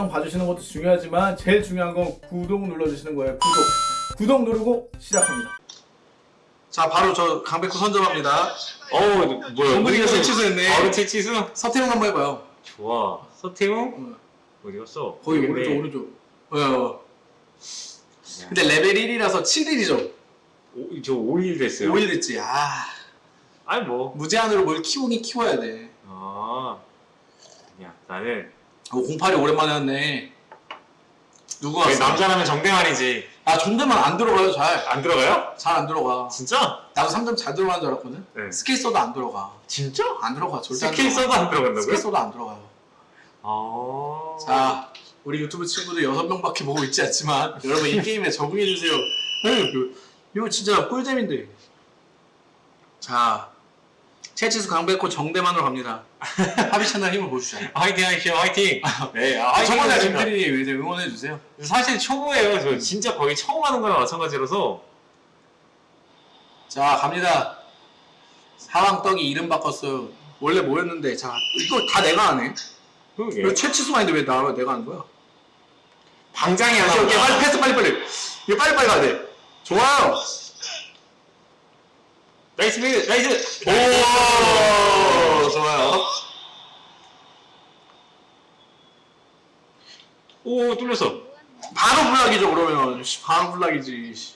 영상 봐주시는 것도 중요하지만 제일 중요한 건 구독 눌러주시는 거예요. 구독. 구독 누르고 시작합니다. 자 바로 저 강백호 선점합니다 어우 뭐야 정근이가 어디서- 채치수 했네. 바로 채치수? 서태웅 한번 해봐요 좋아 서태웅? 응. 어디 갔어? 거기 네. 오른쪽 오른쪽 어. 근데 레벨 1이라서 7일이죠 오, 저 5일 됐어요 5일 됐지 아 아니 뭐 무제한으로 뭘 키우긴 키워야 돼 아, 아니야 나는 어, 08이 오랜만에 왔네 누구 왜 왔어? 남자라면 정대만이지 아 정대만 안 들어가요 잘 안 들어가요? 잘 안 들어가 진짜? 나도 3점 잘 들어가는 줄 알았거든 네. 스킬 써도 안 들어가 진짜? 안 들어가 절대 안 스킬 들어가. 써도 안 들어간다고요? 스킬 써도 안 들어가요 아 자, 우리 유튜브 친구들 6명밖에 보고 있지 않지만 여러분 이 게임에 적응해주세요. 이거, 이거 진짜 꿀잼인데. 자, 채치수 강백호 정대만으로 갑니다. 합의 채널 힘을 보여주죠. 화이팅 화이팅 화이팅 네 아, 아, 화이팅 저번에 하겠습니다. 님들이 이제 응원해 주세요. 사실 초보예요 저 진짜 거의 처음 하는 거랑 마찬가지라서 자, 갑니다. 사왕떡이 이름 바꿨어요. 원래 뭐였는데, 자, 이거 다 내가 하네. 그러게 이거 채치수가 있는데 왜 나, 내가 하는 거야? 방장이 하나 오케이, 오케이, 빨리 패스, 빨리, 빨리. 이거 빨리, 빨리 가야 돼. 좋아요. nice mid nice. 오, 좋아요. 오 뚫렸어. 바로 block이죠 그러면. 씨, 바로 block이지 씨.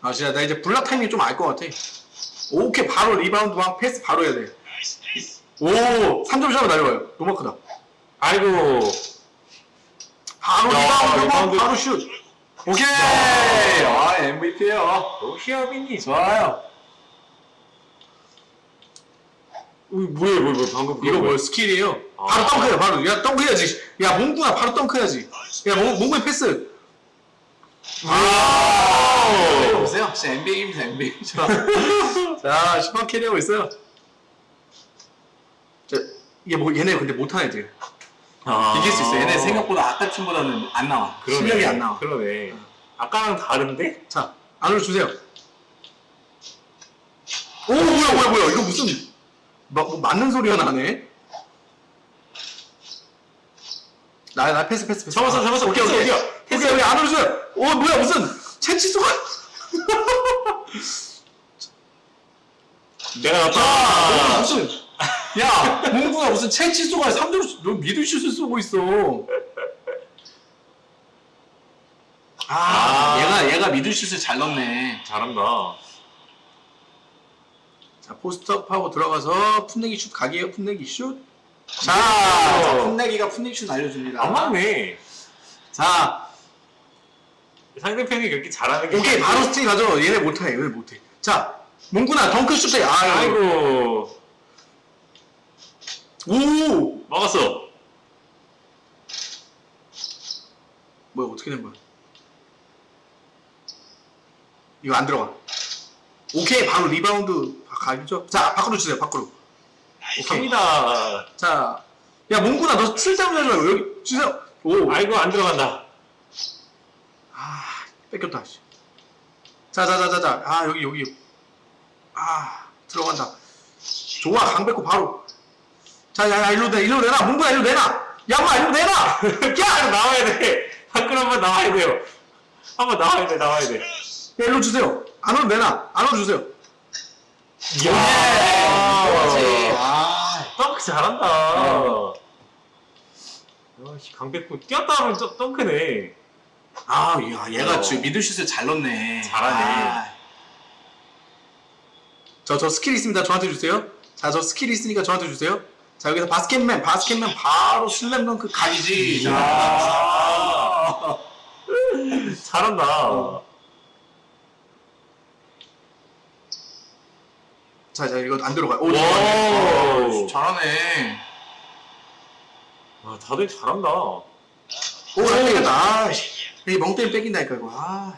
아 진짜 나 이제 블락 타이밍 좀 알 것 같아. 오케이 바로 리바운드 막 패스 바로 해야 돼 오 3점 샷으로 날려가요. 너무 크다. 아이고. 바로 리바운드. 바로 슛 오케이! 아 MVP에요. 너 히어빈이. 좋아요. 어, 뭐야 뭐야 뭐야 방금 이거 뭐 skill이에요? 아. 바로 dunk야 바로. 야 dunk 해야지. 야 몽구나 바로 dunk 해야지. 야 몽, 몽구의 패스. 아! 보세요. 진짜 NBA입니다 NBA 자, 자 10번 carry하고 있어요. 자, 이게 뭐 얘네 근데 못하는 애들 아. 이길 수 있어 얘네 생각보다 아까 팀보다는 안 나와. 그러네. 실력이 안 나와. 그러네. 아까랑 다른데? 자 안으로 주세요. 오 뭐야 뭐야 뭐야. 이거 무슨 막, 뭐 맞는 소리가 나네. 나, 나 패스 패스 패스. 잡았어, 잡았어. 오케이 오케이 어디야? 패스. 오케이 안으로 주세요. 오 뭐야 무슨 채치수가? 내가 아, 났다. 무슨 야 몽구가 무슨 채치수가 3점 너 미드슛을 쏘고 있어 아, 아. 얘가 얘가 미드슛을 잘 넣네 잘한다 자 포스트업하고 들어가서 풋내기 슛 각이에요 풋내기 슛. 자, 오. 자 풋내기가 풋내기 슛 알려줍니다. 안 맞네 자 상대편이 그렇게 잘하는 게 오케이 바로 스틸 가죠. 얘네 못해 얘네 못해. 자 몽구나 덩크 슛 해. 아이고. 아이고 오 막았어 뭐야 어떻게 된 거야? 이거 안 들어가. 오케이 바로 리바운드 가죠. 자 밖으로 주세요 밖으로. 오케이. 갑니다 자. 야 몽구나 너 쓸데없는 줄 알고 여기 주세요. 오. 아이고 안 들어간다 아 뺏겼다 씨. 자 자 자 자 자 아 여기 여기 아 들어간다 좋아 강백호 바로 자 야 야 일로 내 일로 내놔. 문구야 일로 내놔. 야 마 일로 내놔. 야 나와야 돼. 밖으로 한번 나와야 돼요. 한번 나와야 돼 나와야 돼. 야 일로 주세요. 안으로 내놔. 안으로 주세요. 이야 그렇지. 아. 덩크 잘한다. 아씨 강백호 뛰었다 하면 저 덩크네. 아, 야, 얘가 어. 지금 미드슛을 잘 넣네. 잘하네. 저, 저 스킬 있습니다. 저한테 주세요. 자, 저 스킬 있으니까 저한테 주세요. 자, 여기서 바스켓맨, 바스켓맨 바로 슬램덩크. 자, 이야 잘한다 어. 자, 자, 이거 안 들어가요. 오, 잘하네. 와 다들 잘한다 오. 아, 이게 멍 때문에 뺏긴다니까, 이거. 아.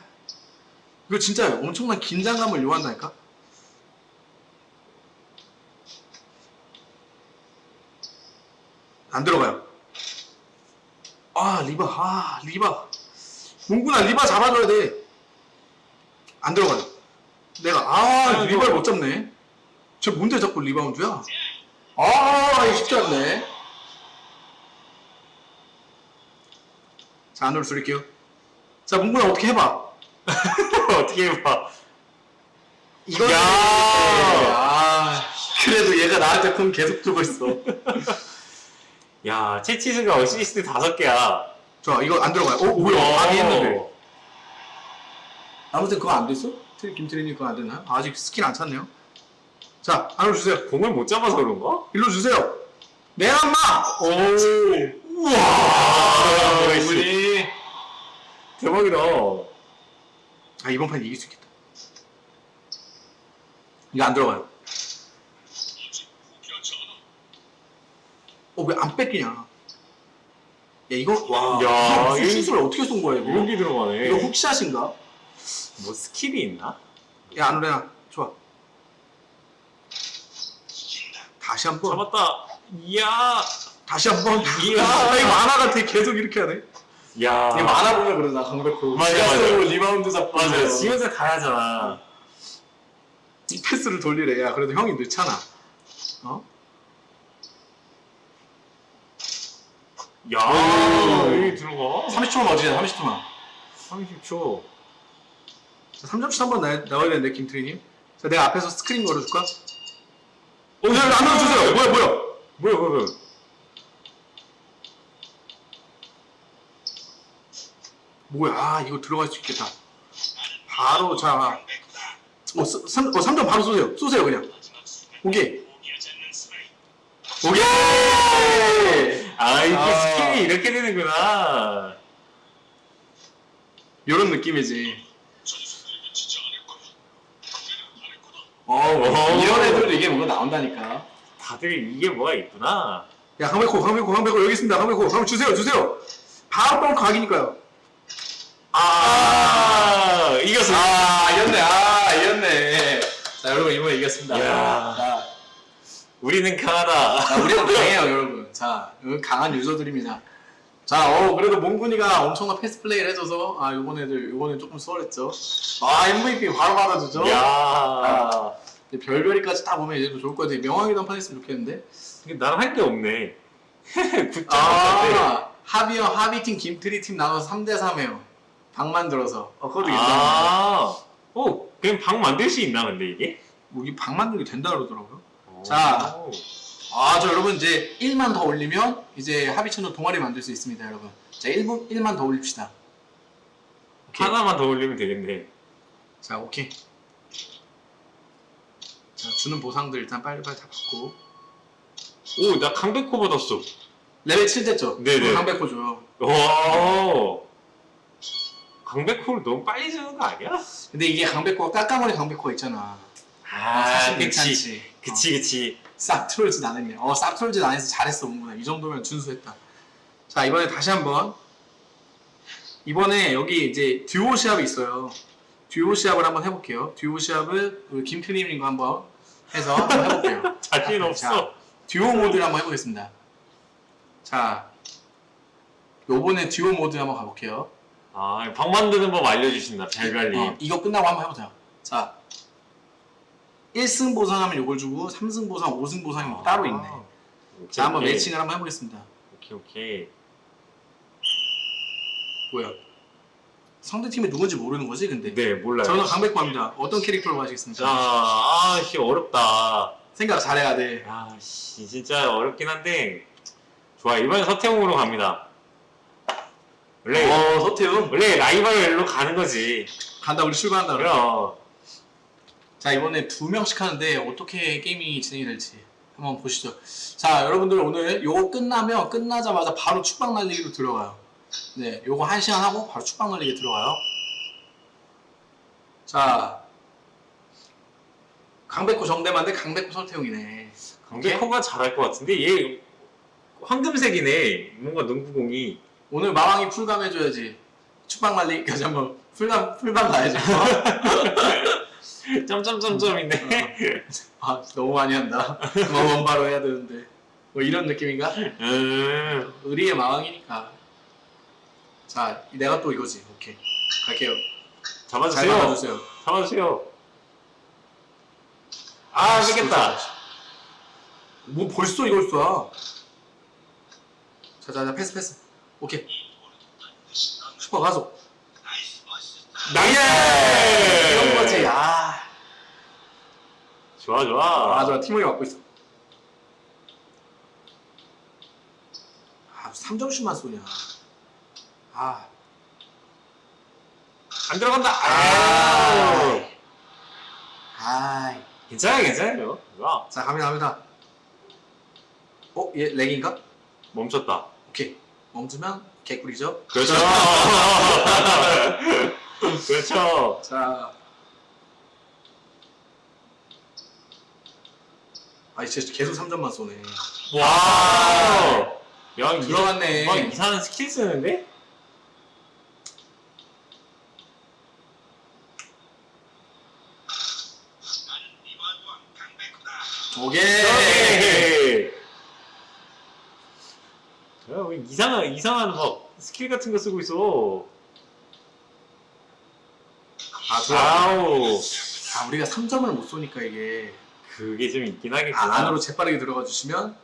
이거 진짜 엄청난 긴장감을 요한다니까? 안 들어가요. 아, 리바, 아, 리바. 문구나 리바 잡아줘야 돼. 안 들어가요. 내가, 아, 아이고. 리바를 못 잡네. 저 뭔데 자꾸 리바운드야? 아, 이거 쉽지 않네. 자 안으로 드릴게요. 자 문구나 어떻게 해봐. 어떻게 해봐. 이거 야! 아 그래도 얘가 나한테 공 계속 주고 있어. 야, 채치수가 어시스트 다섯 개야. 좋아 이거 안 들어가요. 어 뭐야? 많이 했는데. 어. 아무튼 그거 안 됐어? 트리 김트리님 그거 안 됐나요? 아직 스킨 안 찼네요. 자 안으로 주세요. 공을 못 잡아서 그런가? 일로 주세요. 내 엄마. 오. 우와. 아, 우리. 대박이다. 아 이번 판 이길 수 있겠다. 이거 안 들어가요. 어 왜 안 뺏기냐? 야 이거 와. 야, 무슨 이- 시술을 어떻게 쏜 거야 이거? 여기 들어가네. 이거 훅샷인가? 뭐 스킬이 있나? 야 안으로야 좋아. 다시 한 번. 잡았다. 이야. 다시 한 번. 이야. 아, 이 만화 같아. 계속 이렇게 하네. 야. 이게 만화 보면 그러나 강백호. 맞아, 맞아. 리바운드 잡고. 맞아. 지금서 가야잖아. 이 패스를 돌리래. 야 그래도 형이 늦잖아. 어? 야. 오. 여기 들어가. 30초만 어지잖아. 30초만. 30초. 자, 3점슛 한번 나, 나와야 되는데 김트리님. 자 내가 앞에서 스크린 걸어줄까? 오, 어, 안 넣어주세요. 뭐야 뭐야? 뭐야, 뭐야, 뭐야. 뭐야? 아 이거 들어갈 수 있겠다. 바로 자. 어, 3, 어 3점 바로 쏘세요. 쏘세요 그냥. 오케이. 오케이. 아, 이게 아. 스킬이 이렇게 되는구나. 이런 느낌이지. 어, 오. 이런 애들도 이게 뭔가 나온다니까. 다들 이게 뭐가 있구나. 야 강백호 강백호 강백호 여기 있습니다. 강백호 한번 주세요 주세요. 바로 뻥 각이니까요. 아, 이겼어. 아, 이겼네. 아, 이겼네. 자, 여러분 이번에 이겼습니다. 야. 자, 우리는 강하다. 자, 우리는 강해요, 여러분. 자, 여기 강한 유저들입니다. 자, 어, 그래도 몽군이가 엄청난 패스 플레이를 해줘서, 아, 요번 애들, 요번엔 조금 수월했죠. 아, MVP 바로 받아주죠. 야. 이제 별별이까지 다 보면 이제 또 좋을 것 같아요. 명왕이 단판 했으면 좋겠는데. 이게 나랑 할 게 없네. 9점 아. 아, 하비형, 하비팀, 김트리팀 나눠서 3대3에요. 방 만들어서. 어, 그것도 괜찮네. 아. 오, 그냥 방 만들 수 있나, 근데 이게? 뭐 이게 방 만들기 된다 그러더라고요. 자. 오. 아, 저 여러분 이제 1만 더 올리면 이제 하비 채널 동아리 만들 수 있습니다, 여러분. 자, 1분 1만 더 올립시다. 오케이. 하나만 더 올리면 되겠네. 자, 오케이. 자, 주는 보상들 일단 빨리빨리 다 받고. 오, 나 강백호 받았어. 레벨 7 됐죠? 네네. 강백호 줘요. 와. 강백호를 너무 빨리 주는 거 아니야? 근데 이게 강백호가 까까머리 강백호가 있잖아. 아, 사실 그치. 괜찮지. 그치, 그치. 싹 트롤짓 안 했네. 어, 싹 트롤짓 안 해서 잘했어, 문구나. 이 정도면 준수했다. 자, 이번에 다시 한번. 이번에 여기 이제 듀오 시합이 있어요. 듀오 시합을 한번 해볼게요. 듀오 시합을 우리 김트님과 한번 해서 한번 해볼게요. 자신 없어. 자, 듀오 모드를 한번 해보겠습니다. 자, 요번에 듀오 모드 한번 가볼게요. 아, 방 만드는 법 알려주신다, 별별님. 어, 이거 끝나고 한번 해보자. 자, 1승 보상하면 요걸 주고 3승 보상, 5승 보상이 아, 따로 있네. 오케이, 자, 한번 오케이. 매칭을 한번 해보겠습니다. 오케이, 오케이. 뭐야? 상대팀이 누군지 모르는 거지, 근데? 네, 몰라요. 저는 강백호입니다. 어떤 캐릭터로 가시겠습니까? 자, 아, 씨, 어렵다. 생각 잘해야 돼. 아, 씨, 진짜 어렵긴 한데. 좋아, 이번엔 서태웅으로 갑니다. 원래, 어, 서태웅. 원래 라이벌로 가는 거지. 간다, 우리 출발한다. 그럼. 자, 이번에 두 명씩 하는데 어떻게 게임이 진행이 될지 한번 보시죠. 자, 여러분들 오늘 요거 끝나면 끝나자마자 바로 축방 날리기로 들어가요. 네, 요거 한 시간 하고 바로 축방 날리기 들어가요. 자, 강백호 정대만데 강백호 서태웅이네. 강백호가 잘할 것 같은데, 얘, 황금색이네. 뭔가 농구공이. 오늘 마왕이 풀감 해줘야지. 축방 날리기까지 한번 풀감 풀감 가야지. 점점점점인데. 아, 너무 많이 한다. 뭐 원바로 해야 되는데. 뭐 이런 느낌인가? 음. 의리의 마왕이니까. 자, 내가 또 이거지. 오케이. 갈게요. 잘 잡아주세요. 받아주세요. 잡아주세요. 아, 뺏겼다. 뭐 벌써 이걸 쏴? 자, 자, 자, 패스, 패스. 오케이. 슈퍼 가속. 나이스! 이런 거지. 아, 좋아, 좋아. 아, 좋아. 팀원이 맡고 있어. 아, 3점슛만 쏘냐. 아, 안 들어간다. 아. 아. 괜찮아요, 괜찮아요. 좋아. 자, 갑니다, 갑니다. 어, 얘 렉인가? 멈췄다. 오케이. 멈추면 개꿀이죠. 그렇죠. 그렇죠. 자. 아, 진짜 계속 3점만 쏘네. 와. 야, 들어갔네. 막 이상한 스킬 쓰는데? 오케이. 야, 왜 이상한 이상한 막 스킬 같은 거 쓰고 있어. 아. 아우. 아, 우리가 3점을 못 쏘니까 이게 그게 좀 있긴 아, 하겠구나. 안으로 재빠르게 들어가 주시면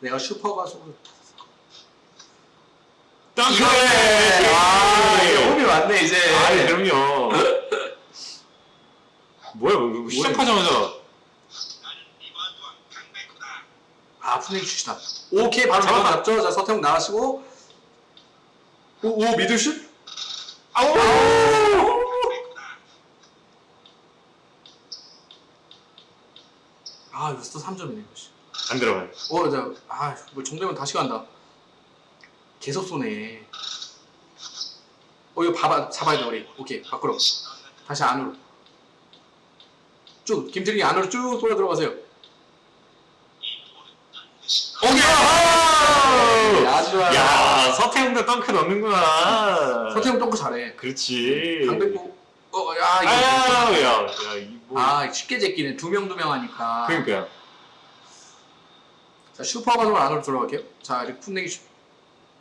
내가 슈퍼 가속하고 덩크! 아, 이게 홈이 왔네 이제. 아, 그럼요. 뭐야, 뭐, 시작하자마자. 아, 풋내기 슛이다. 오케이, 바로. 잡았죠. 자, 서태웅 나가시고. 오, 오 미들슛? 아우! 아, 이 거또 3점이네, 이거. 씨. 안 들어가요. 어, 자, 아, 뭐 정되면 다시 간다. 계속 쏘네. 어, 이거 봐봐, 잡아야 돼, 우리. 오케이, 밖으로. 다시 안으로. 쭉, 김태린이 안으로 쭉 돌아 들어가세요. 오케이! 아주 좋아. 야, 서태웅도 덩크 넣는구나. 서태웅 덩크 잘해. 그렇지. 강백호, 어, 야, 이거. 아 야, 야, 야, 이 뭐. 아, 쉽게 제끼네. 두 명, 두 명 하니까. 그러니까요. 자, 슈퍼 가속 안으로 들어갈게요. 자, 이렇게 풋내기 슛.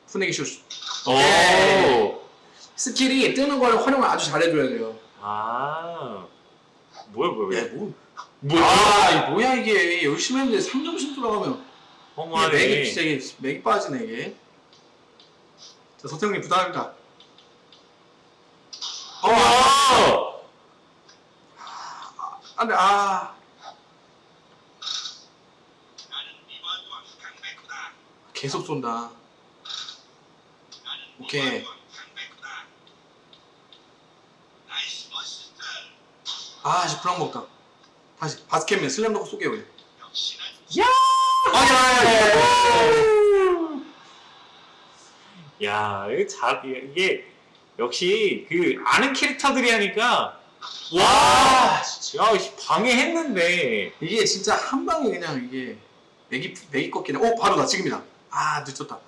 풋내기 슛. 오. 스킬이 뜨는 걸 활용을 아주 잘해줘야 돼요. 아. 뭐야, 뭐야, 야, 뭐야. 뭐. 뭐야? 아, 이 뭐야, 이게. 열심히 했는데 3점씩 들어가면. 이게 허무하네. 맥이 진짜 이게 맥이 빠지네, 이게. 자, 서태웅님 부탁합니다. 어! 안 돼, 아. 계속 쏜다. 오케이. 아, 이제 브랑 먹다. 다시, 바스켓맨 슬램덩크 쏘게요, 그냥. 야, 이게 잘, 이게, 역시, 그, 아는 캐릭터들이 하니까, 와! 야, 씨, 방해했는데. 이게 진짜 한 방에 그냥 이게 맥이 맥이 꺾이네. 오 바로다 지금이다. 아 늦었다.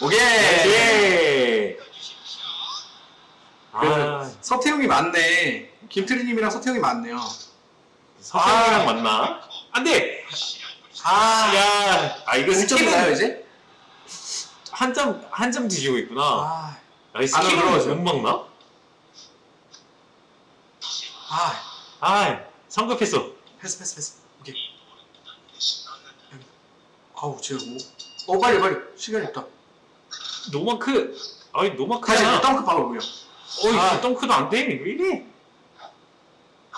오케이. 예! 아, 그래서 서태웅이 맞네. 김트리님이랑 서태웅이 맞네요. 서태웅이랑 맞나? 안 돼! 아, 야, 아, 이거 5점 나요 스킬은 이제? 한 점, 한 점 뒤지고 있구나. 아, 아, 이. 스킬은 못 막나? 아, 아, 성급했어. 패스 패스 패스. 오케이. 아우 쟤 뭐? 어 빨리 빨리 시간이 없다. 노마크, 아니, 다시 노마크잖아. 덩크 바로 올려. 어이, 아. 덩크도 안 돼. 왜 이래?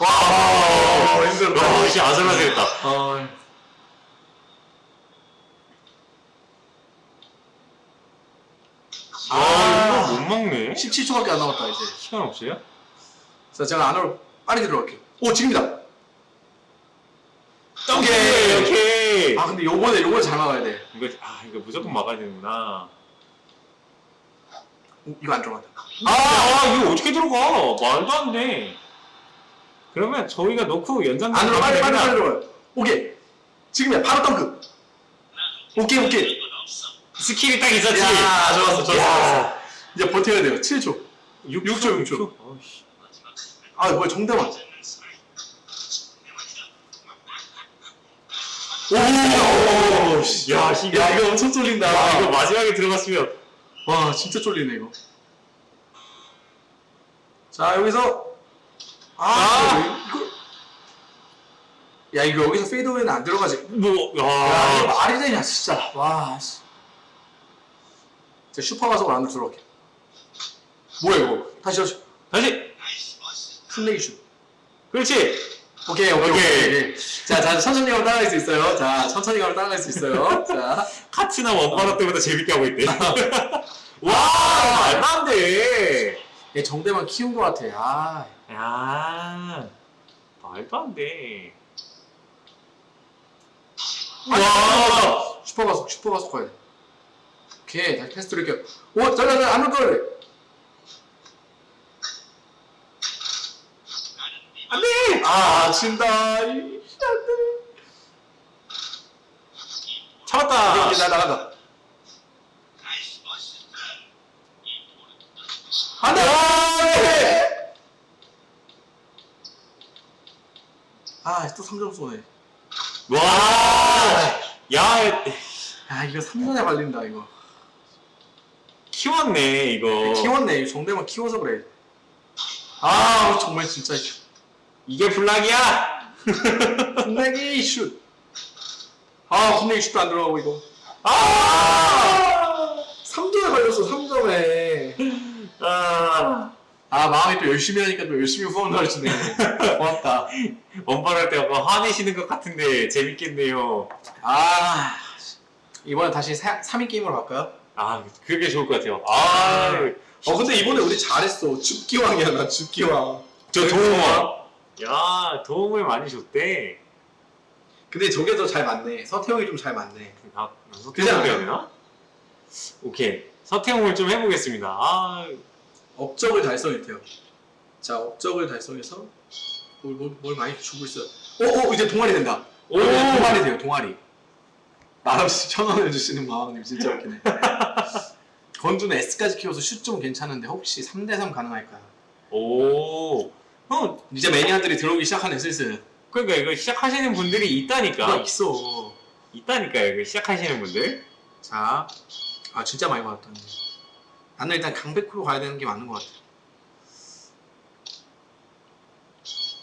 와, 힘들다. 야, 씨, 아슬아슬했다. 아, 아, 이거 못 먹네. 17초밖에 안 남았다 이제. 시간 없어요? 자 제가 안으로 빨리 들어갈게요. 오 지금이다. 오케이, 오케이. 아 근데 요번에 요번에 잘 막아야 돼. 이거, 아, 이거 무조건 막아야 되는구나. 오, 이거 안 들어간다. 아, 아, 이거 어떻게 들어가? 말도 안 돼. 그러면 저희가 넣고 연장 안으로 빨리 빨리 빨리 들어가요. 오케이. 지금이야. 바로 덩크. 오케이 오케이. 스킬이 딱 있었지. 야 좋았어 좋았어. 야. 좋았어. 이제 버텨야 돼요. 7초. 6초, 6초, 6초. 어이씨. 아 뭐야 정대만. 오, 씨. 야, 씨, 야 이거 엄청 쫄린다. 아, 이거 마지막에 들어갔으면. 와 진짜 쫄리네 이거. 자 여기서 아, 아! 이거 야 이거 여기서 페이드웨이는 안 들어가지. 뭐, 야 야. 말이 되냐 진짜. 와. 씨. 자, 슈퍼 가속으로 안으로 들어올게. 뭐야 이거? 다시 다시. 다시 힘내기 슛. 그렇지 오케이 오케이 오케이. 자, 자 천천히 가면 따라갈 수 있어요. 자, 천천히 가면 따라갈 수 있어요. 자, 카츠나 원바로 때보다 재밌게 하고 있대 와 말도 안 돼 얘 정대만 키운 것 같아. 아, 야 말도 안 돼 와, 와 슈퍼 가속, 슈퍼 가속 가야 돼. 오케이, 다시 패스 드릴게요. 오, 잘라, 안올 걸. 안 돼 아, 진다. 이, 안 돼. 잡았다 이제 나 나간다. 안 돼! 아, 또 3점 쏘네. 와 야, 아, 이거 3점에 발린다, 이거. 키웠네, 이거. 키웠네. 정대만 키워서 그래. 아, 정말 진짜. 이게 블락이야? 혼내기 슛. 아, 혼내기 슛도 안 들어가고, 이거. 아! 3점에 발렸어, 3점에. 아. 아, 마음이 또 열심히 하니까 또 열심히 후원을 해주네. 고맙다. 원발 할 때 약간 화내시는 것 같은데 재밌겠네요. 아, 이번에 다시 3인 게임으로 갈까요? 아, 그게 좋을 것 같아요. 아, 어, 근데 이번에 우리 잘했어. 줍기왕이야, 나 줍기왕. 저 도움을. 야, 도움을 많이 줬대. 근데 저게 더 잘 맞네. 서태형이 좀 잘 맞네. 아, 않아요? 해야 되나? 오케이. 서태웅을 좀 해보겠습니다. 아, 업적을 달성했대요. 자, 업적을 달성해서 뭘, 뭘, 뭘 많이 주고 있어요. 오, 오, 이제 동아리 된다. 오! 오, 동아리 돼요, 동아리. 말없이 천 원을 주시는 마왕님 진짜 웃기네. 건주는 S까지 키워서 슛 좀 괜찮은데 혹시 3대3 가능할까요? 오. 형, 이제 매니아들이 들어오기 시작하네, 슬슬. 그러니까 이거 시작하시는 분들이 있다니까. 있어. 있다니까요, 이거 시작하시는 분들. 자, 아 진짜 많이 받았다. 나는 일단 강백호로 가야 되는 게 맞는 것 같아.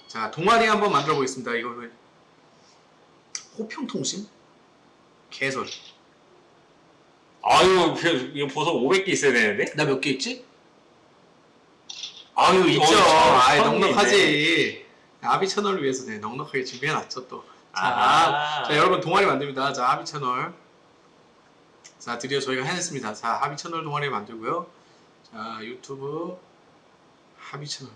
자, 동아리 한번 만들어 보겠습니다. 이거 왜- 호평통신? 개설. 아유, 그- 이거 벌써 500개 있어야 되는데? 나 몇 개 있지? 아유 있죠. 어, 천- 아이 천 넉넉하지. 아비 채널을 위해서 네, 넉넉하게 준비해놨죠 또. 자, 아. 자 여러분 동아리 만듭니다. 자 하비 채널. 자 드디어 저희가 해냈습니다. 자 하비 채널 동아리 만들고요. 자 유튜브 하비 채널.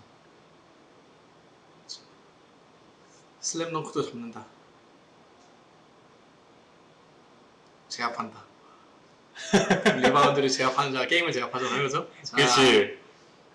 슬램덩크도 접는다. 제압한다. 리바운드를 제압하는 자 게임을 제압하잖아요, 그죠? 자, 그렇지.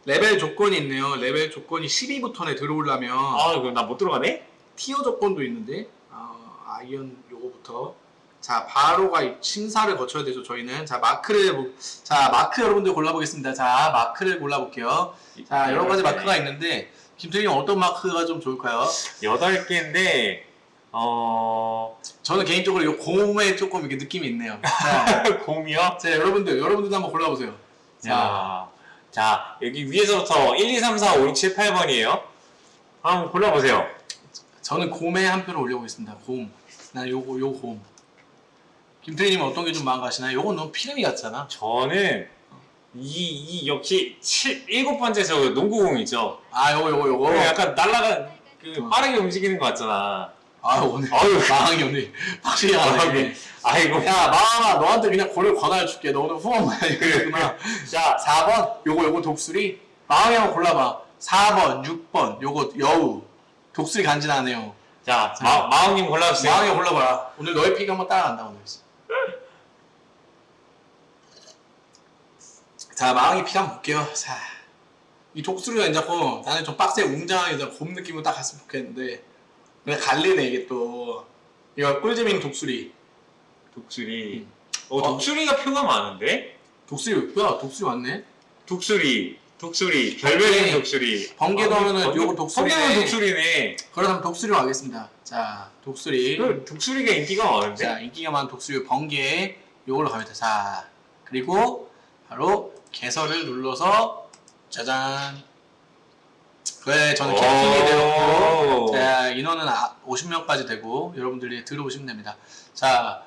레벨 조건이 있네요. 레벨 조건이 12부터네 들어오려면 아, 그럼 나 못 들어가네? tier 조건도 있는데 어, 아이언 요거부터. 자 바로가 이 심사를 거쳐야 되죠 저희는. 자 마크를 보- 자 마크 여러분들 골라보겠습니다. 자 마크를 골라볼게요. 자 여러 가지 마크가 있는데 김태균 어떤 마크가 좀 좋을까요? 8개인데, 어, 저는 개인적으로 이 곰에 조금 이렇게 느낌이 있네요. 자, 곰이요? 자 여러분들 여러분들도 한번 골라보세요. 자. 자, 자, 여기 위에서부터 1, 2, 3, 4, 5, 6, 7, 8번이에요. 한번 골라보세요. 저는 곰에 한 표를 올려보겠습니다 곰난 요거 요 곰 김태균님은 어떤 게 좀 마음 가시나요? 요건 너무 피레미 같잖아 저는 이, 이 역시 7, 7번째 저 농구공이죠. 아 요거 요거 요거 약간 날라가, 그 어. 빠르게 움직이는 것 같잖아. 아 오늘 아유, 마항이 오늘 확실히 아, 하네. 아이고. 야 마항아 너한테 그냥 고를 권하줄게. 너 오늘 후원 많이 그랬구나. 자 4번 요거 요거 독수리 마항이 한번 골라봐. 4번 6번 요거 여우 독수리 간지나네요. 자, 마, 마왕님 골라주세요. 마항이 골라봐라. 오늘 너의 픽 한번 따라간다 오늘. 자 마항이 픽 한번 볼게요. 자. 이 독수리가 이제 나는 좀 빡세 웅장하게 곰 느낌으로 딱 갔으면 좋겠는데 근데 갈리네 이게 또 이거 꿀잼인 독수리 독수리. 어. 어, 독수리가 표가 많은데? 독수리 뭐야 독수리 왔네 독수리, 독수리, 별별인 오케이. 독수리. 번개 넣으면은 번개- 요거 독수리네. 번개는 독수리네. 그러면 독수리로 가겠습니다 자 독수리 그 독수리가 인기가 많은데? 자 인기가 많은 독수리 번개 요걸로 가면 돼 자 그리고 바로 개설을 눌러서 짜잔 그래 저는 캡틴이 되었고 자 인원은 아, 50명까지 되고 여러분들이 들어오시면 됩니다. 자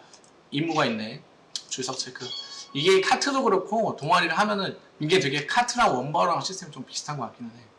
임무가 있네. 출석 체크. 이게 카트도 그렇고 동아리를 하면은 이게 되게 카트랑 원바우랑 시스템이 좀 비슷한 것 같기는 해.